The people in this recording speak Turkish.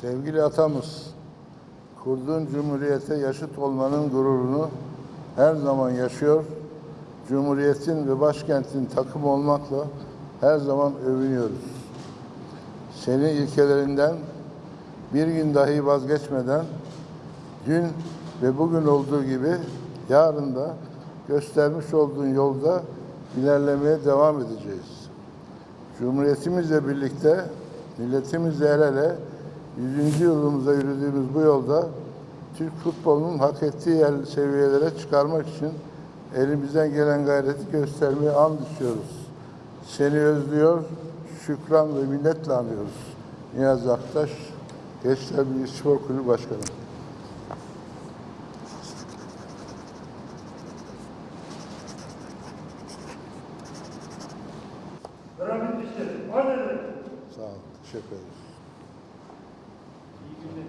Sevgili atamız, kurduğun cumhuriyete yaşıt olmanın gururunu her zaman yaşıyor. Cumhuriyetin ve başkentin takım olmakla her zaman övünüyoruz. Senin ilkelerinden bir gün dahi vazgeçmeden dün ve bugün olduğu gibi yarın da göstermiş olduğun yolda ilerlemeye devam edeceğiz. Cumhuriyetimizle birlikte, milletimizle el ele 100. yılımıza yürüdüğümüz bu yolda Türk futbolunun hak ettiği yer seviyelere çıkarmak için elimizden gelen gayreti göstermeye an düşüyoruz. Seni özlüyor, şükran ve minnetle anıyoruz. Niyazi Aktaş, Gençler Birliği Spor Kulübü Başkanı. Rahmet işte, Sağ olun, teşekkür ederiz. Sí.